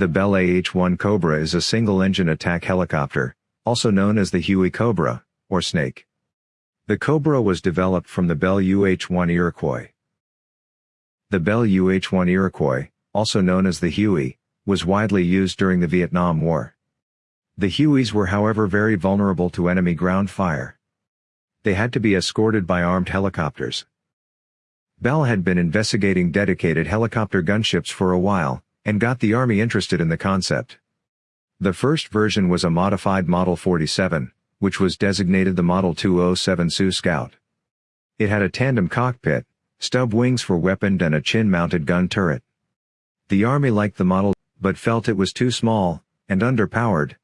The Bell AH-1 Cobra is a single-engine attack helicopter, also known as the Huey Cobra, or Snake. The Cobra was developed from the Bell UH-1 Iroquois. The Bell UH-1 Iroquois, also known as the Huey, was widely used during the Vietnam War. The Hueys were however very vulnerable to enemy ground fire. They had to be escorted by armed helicopters. Bell had been investigating dedicated helicopter gunships for a while, and got the Army interested in the concept. The first version was a modified Model 47, which was designated the Model 207 Sioux Scout. It had a tandem cockpit, stub wings for weaponed and a chin-mounted gun turret. The Army liked the model, but felt it was too small, and underpowered,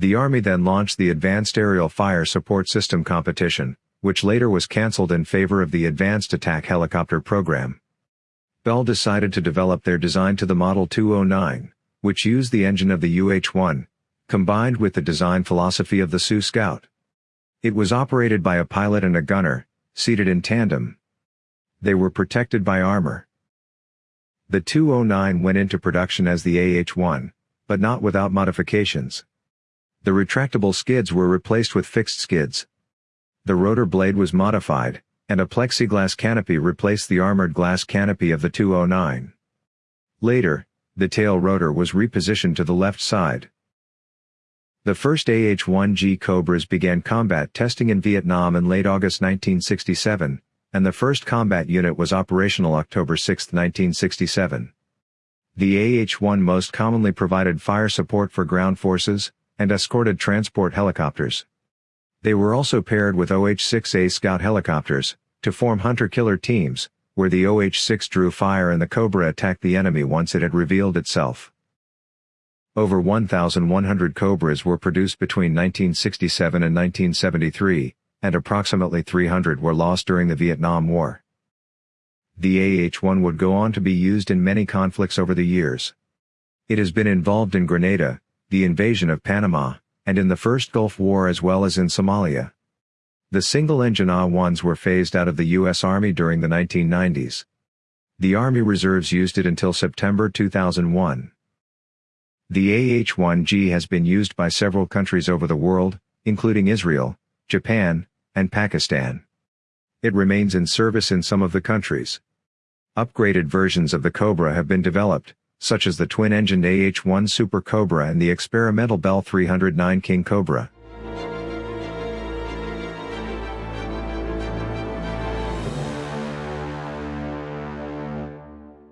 the Army then launched the Advanced Aerial Fire Support System competition, which later was cancelled in favor of the Advanced Attack Helicopter program. Bell decided to develop their design to the Model 209, which used the engine of the UH-1, combined with the design philosophy of the Sioux Scout. It was operated by a pilot and a gunner, seated in tandem. They were protected by armor. The 209 went into production as the AH-1, but not without modifications. The retractable skids were replaced with fixed skids. The rotor blade was modified, and a plexiglass canopy replaced the armored glass canopy of the 209. Later, the tail rotor was repositioned to the left side. The first AH-1G Cobras began combat testing in Vietnam in late August 1967, and the first combat unit was operational October 6, 1967. The AH-1 most commonly provided fire support for ground forces, and escorted transport helicopters. They were also paired with OH-6A Scout helicopters, to form hunter-killer teams, where the OH-6 drew fire and the Cobra attacked the enemy once it had revealed itself. Over 1,100 Cobras were produced between 1967 and 1973, and approximately 300 were lost during the Vietnam War. The AH-1 would go on to be used in many conflicts over the years. It has been involved in Grenada, the invasion of Panama, and in the First Gulf War as well as in Somalia. The single-engine AH-1s were phased out of the U.S. Army during the 1990s. The Army Reserves used it until September 2001. The AH-1G has been used by several countries over the world, including Israel, Japan, and Pakistan. It remains in service in some of the countries. Upgraded versions of the Cobra have been developed, such as the twin-engined AH-1 Super Cobra and the experimental Bell 309 King Cobra.